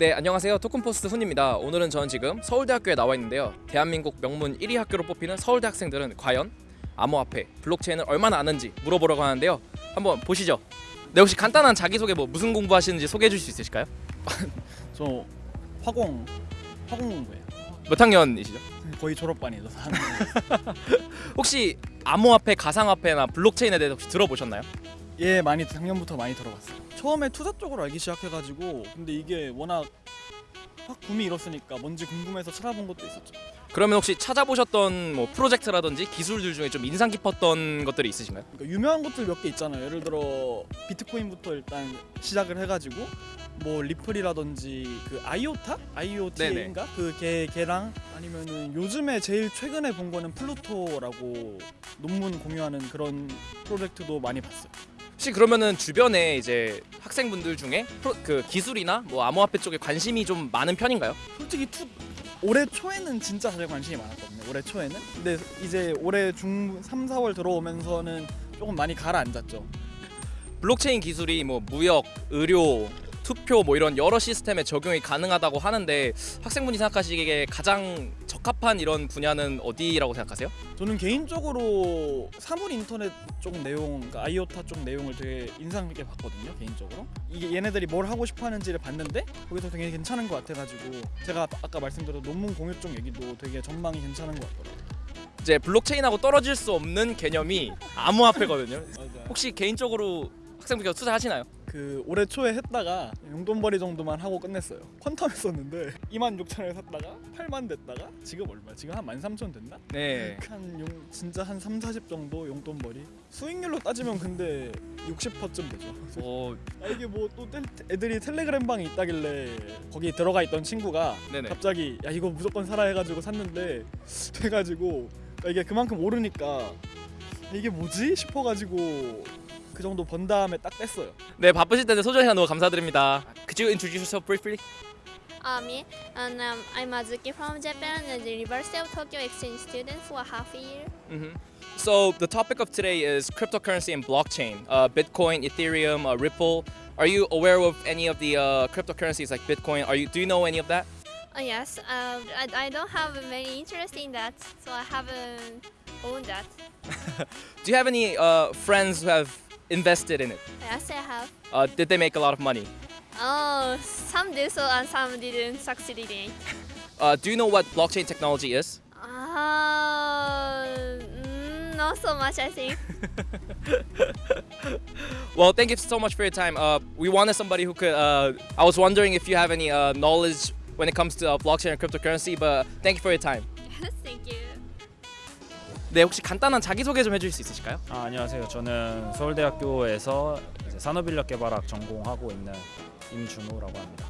네 안녕하세요 토큰포스트 훈입니다 오늘은 저는 지금 서울대학교에 나와 있는데요 대한민국 명문 1위 학교로 뽑히는 서울대 학생들은 과연 암호화폐 블록체인을 얼마나 아는지 물어보려고 하는데요 한번 보시죠 네 혹시 간단한 자기소개 뭐 무슨 공부하시는지 소개해 주실 수 있으실까요? 저 화공 화공 공부예요. 몇 학년이시죠? 거의 졸업반이죠. 혹시 암호화폐, 가상화폐나 블록체인에 대해서 혹시 들어보셨나요? 예, 많이 작년부터 많이 들어봤어요. 처음에 투자 쪽으로 알기 시작해가지고 근데 이게 워낙 확 붐이 일었으니까 뭔지 궁금해서 찾아본 것도 있었죠. 그러면 혹시 찾아보셨던 뭐 프로젝트라든지 기술들 중에 좀 인상 깊었던 것들이 있으신가요? 그러니까 유명한 것들 몇 개 있잖아요. 예를 들어 비트코인부터 일단 시작을 해가지고 뭐 리플이라든지 그 아이오타, IoT인가 그 걔 걔랑 아니면은 요즘에 제일 최근에 본 거는 플루토라고 논문 공유하는 그런 프로젝트도 많이 봤어요. 혹시 그러면은 주변에 이제 학생분들 중에 프로, 그 기술이나 뭐 암호화폐 쪽에 관심이 좀 많은 편인가요? 솔직히 투 올해 초에는 진짜 사실 관심이 많았거든요. 올해 초에는. 근데 이제 올해 중 3, 4월 들어오면서는 조금 많이 가라앉았죠. 블록체인 기술이 뭐 무역, 의료, 투표 뭐 이런 여러 시스템에 적용이 가능하다고 하는데 학생분이 생각하시기에 가장 적합한 이런 분야는 어디라고 생각하세요? 저는 개인적으로 사물 인터넷 쪽 내용, 그러니까 아이오타 쪽 내용을 되게 인상 깊게 봤거든요. 개인적으로 이게 얘네들이 뭘 하고 싶어하는지를 봤는데 거기서 되게 괜찮은 것 같아가지고 제가 아까 말씀드린 논문 공유 쪽 얘기도 되게 전망이 괜찮은 것 같더라고요. 이제 블록체인하고 떨어질 수 없는 개념이 암호화폐거든요. 혹시 개인적으로 학생분께서 투자하시나요? 그 올해 초에 했다가 용돈벌이 정도만 하고 끝냈어요. 퀀텀 했었는데 2만 6천을 샀다가 8만 됐다가 지금 얼마? 지금 한 13,000 됐나? 네. 한 용, 진짜 한 3, 40 정도 용돈벌이. 수익률로 따지면 근데 60%쯤 되죠. 어, 아, 이게 뭐 또 애들이 텔레그램 방에 있다길래 거기 들어가 있던 친구가 네네. 갑자기 야 이거 무조건 사라 해가지고 샀는데 돼가지고 이게 그만큼 오르니까 이게 뭐지 싶어가지고 그 정도 번 다음에 딱 뺐어요. 네 바쁘실 텐데 소중한 시간 너무 감사드립니다. Could you introduce yourself briefly? Uh, me, and um, I'm Azuki from Japan and the University of Tokyo exchange student for half a year. hmm So the topic of today is cryptocurrency and blockchain. Uh, Bitcoin, Ethereum, uh, Ripple. Are you aware of any of the uh, cryptocurrencies like Bitcoin? Are you? Do you know any of that? Uh, yes, uh, I, I don't have many interest in that, so I haven't owned that. Do you have any uh, friends who have invested in it? Yes, I have. Uh, did they make a lot of money? Oh, some did so and some didn't succeed in it. Uh, do you know what blockchain technology is? Uh, not so much, I think. Well, thank you so much for your time. Uh, we wanted somebody who could. Uh, I was wondering if you have any uh, knowledge when it comes to uh, blockchain and cryptocurrency, but thank you for your time. Thank you. 네, 혹시 간단한 자기소개 좀 해주실 수 있으실까요? 아, 안녕하세요. 저는 서울대학교에서 산업인력개발학 전공하고 있는 임준호라고 합니다.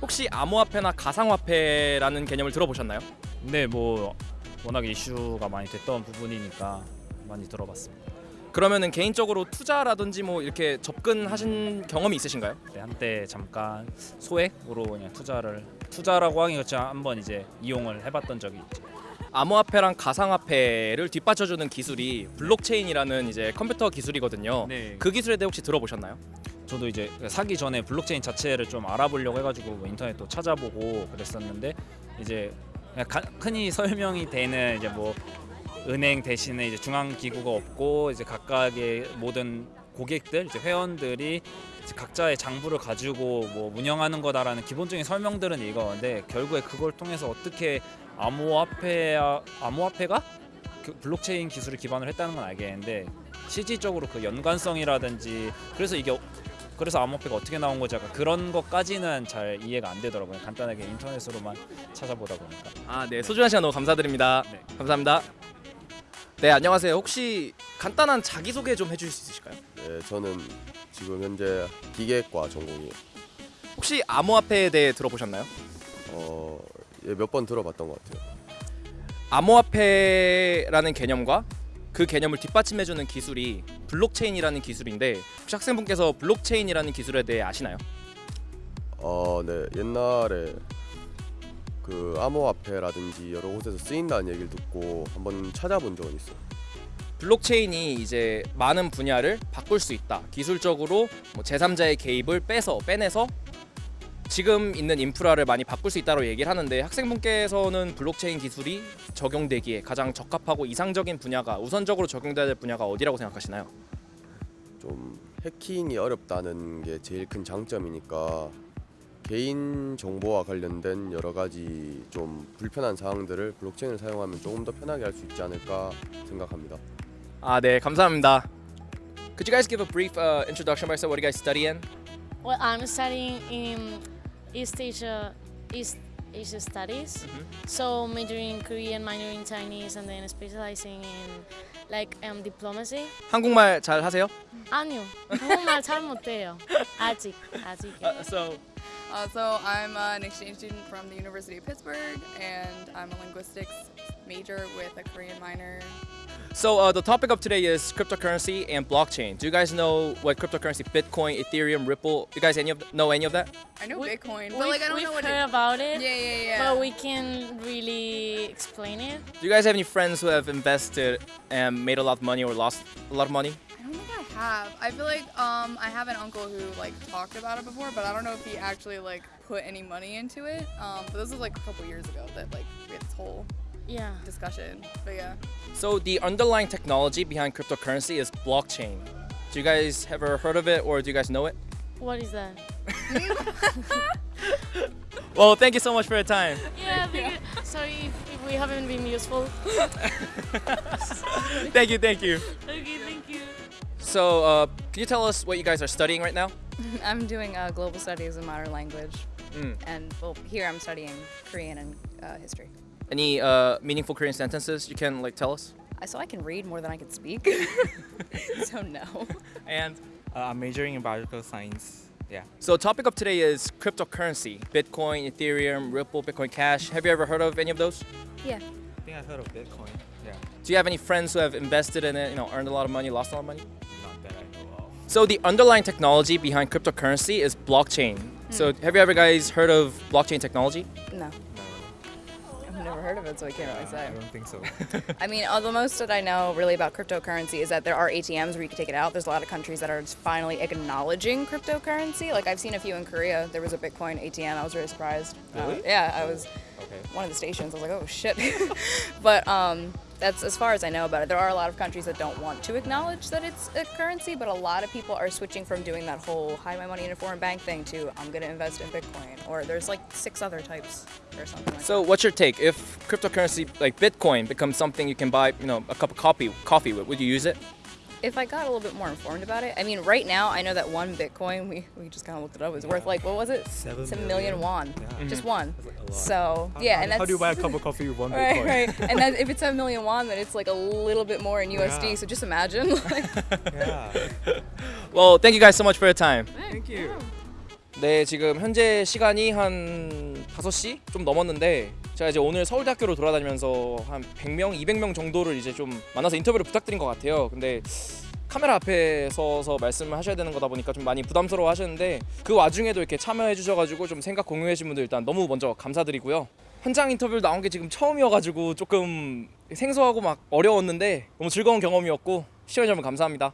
혹시 암호화폐나 가상화폐라는 개념을 들어보셨나요? 근데 뭐 워낙 이슈가 많이 됐던 부분이니까 많이 들어봤습니다. 그러면은 개인적으로 투자라든지 뭐 이렇게 접근하신 경험이 있으신가요? 네, 한때 잠깐 소액으로 그냥 투자를 투자라고 하기 그렇지 한번 이제 이용을 해봤던 적이 있죠. 암호화폐랑 가상화폐를 뒷받쳐주는 기술이 블록체인이라는 이제 컴퓨터 기술이거든요. 네, 그 기술에 대해 혹시 들어보셨나요? 저도 이제 사기 전에 블록체인 자체를 좀 알아보려고 해가지고 뭐 인터넷도 찾아보고 그랬었는데 이제 흔히 설명이 되는 이제 뭐 은행 대신에 이제 중앙 기구가 없고 이제 각각의 모든 고객들 이제 회원들이 이제 각자의 장부를 가지고 뭐 운영하는 거다라는 기본적인 설명들은 이거인데 결국에 그걸 통해서 어떻게 암호화폐 암호화폐가 그 블록체인 기술을 기반으로 했다는 건 알겠는데 실질적으로 그 연관성이라든지 그래서 이게 그래서 암호화폐가 어떻게 나온 거지 약간 그런 것까지는 잘 이해가 안 되더라고요. 간단하게 인터넷으로만 찾아보다 보니까. 아, 네. 소중한 시간 너무 감사드립니다. 네. 감사합니다. 네, 안녕하세요. 혹시 간단한 자기소개 좀 해주실 수 있으실까요? 네, 저는 지금 현재 기계과 전공이에요. 혹시 암호화폐에 대해 들어보셨나요? 어, 예, 몇 번 들어봤던 것 같아요. 암호화폐라는 개념과 그 개념을 뒷받침해주는 기술이 블록체인이라는 기술인데 혹시 학생분께서 블록체인이라는 기술에 대해 아시나요? 어, 네, 옛날에 그 암호화폐라든지 여러 곳에서 쓰인다는 얘기를 듣고 한번 찾아본 적은 있어요. 블록체인이 이제 많은 분야를 바꿀 수 있다. 기술적으로 뭐 제3자의 개입을 빼서 빼내서 지금 있는 인프라를 많이 바꿀 수 있다고 얘기를 하는데 학생분께서는 블록체인 기술이 적용되기에 가장 적합하고 이상적인 분야가 우선적으로 적용돼야 될 분야가 어디라고 생각하시나요? 좀 해킹이 어렵다는 게 제일 큰 장점이니까 개인 정보와 관련된 여러 가지 좀 불편한 사항들을 블록체인을 사용하면 조금 더 편하게 할 수 있지 않을까 생각합니다. 아, 네, 감사합니다. Could you guys give a brief uh, introduction about yourself? What do you guys study in? Well, I'm studying in East Asia, East Asia Studies. So majoring in Korean, minoring in Chinese, and then specializing in like um, diplomacy. 한국말 잘 하세요? 아니요, 한국말 잘 못해요. 아직, 아직. Uh, so Uh, so I'm uh, an exchange student from the University of Pittsburgh, and I'm a linguistics major with a Korean minor. so uh, the topic of today is cryptocurrency and blockchain. Do you guys know what cryptocurrency, Bitcoin, Ethereum, Ripple? You guys any of know any of that? I know We- Bitcoin, but We've, like I don't we've know what heard it. about it, Yeah, yeah, yeah. but we can really explain it. Do you guys have any friends who have invested and made a lot of money or lost a lot of money? I don't think I have. I feel like um I have an uncle who like talked about it before, but I don't know if he actually like put any money into it. Um, but this was like a couple years ago that like we had this whole Yeah. discussion. But yeah. So the underlying technology behind cryptocurrency is blockchain. Do you guys ever heard of it or do you guys know it? What is that? Well, thank you so much for your time. Yeah, because, sorry if, if we haven't been useful. thank you, thank you. okay, thank you. So, uh, can you tell us what you guys are studying right now? I'm doing uh, global studies and modern language, Mm. and well, here I'm studying Korean and uh, history. Any uh, meaningful Korean sentences you can like tell us? I, so I can read more than I can speak. so no. And Uh, I'm majoring in biological science. Yeah. so, topic of today is cryptocurrency: Bitcoin, Ethereum, Ripple, Bitcoin Cash. Have you ever heard of any of those? Yeah. I think I've heard of Bitcoin. Yeah. Do you have any friends who have invested in it? You know, earned a lot of money, lost a lot of money? Not that I know of. So the underlying technology behind cryptocurrency is blockchain. So have you ever guys heard of blockchain technology? No. No. I've never heard of it, so I can't really say. I don't think so. I mean, all the most that I know really about cryptocurrency is that there are ATMs where you can take it out. There's a lot of countries that are just finally acknowledging cryptocurrency. Like I've seen a few in Korea. There was a Bitcoin ATM. I was really surprised. Uh, Really? yeah, I was okay. one of the stations. I was like, oh shit. but um, that's as far as I know about it. There are a lot of countries that don't want to acknowledge that it's a currency, but a lot of people are switching from doing that whole hide my money in a foreign bank thing to I'm gonna invest in Bitcoin. Or there's like six other types or something like that. So what's your take? If cryptocurrency like Bitcoin becomes something you can buy, you know, a cup of coffee coffee with, would you use it? If I got a little bit more informed about it, I mean, right now I know that one Bitcoin, we, we just kind of looked it up, is worth like, what was it? Seven It's a million. million won. Yeah. Just mm-hmm. one. Like. So, How- yeah, how, and that's. how do you buy a cup of coffee with one Right, Bitcoin? right. right. And then if it's a million won, then it's like a little bit more in USD. Yeah. So just imagine. Like, Yeah. Well, thank you guys so much for your time. Thank you. 네, 지금 현재 시간이 한 5시 좀 넘었는데 제가 이제 오늘 서울대학교로 돌아다니면서 한 100명, 200명 정도를 이제 좀 만나서 인터뷰를 부탁드린 것 같아요. 근데 카메라 앞에 서서 말씀을 하셔야 되는 거다 보니까 좀 많이 부담스러워 하셨는데 그 와중에도 이렇게 참여해 주셔가지고 좀 생각 공유해 주신 분들 일단 너무 먼저 감사드리고요. 현장 인터뷰 나온 게 지금 처음이어가지고 조금 생소하고 막 어려웠는데 너무 즐거운 경험이었고 시청해주셔서 감사합니다.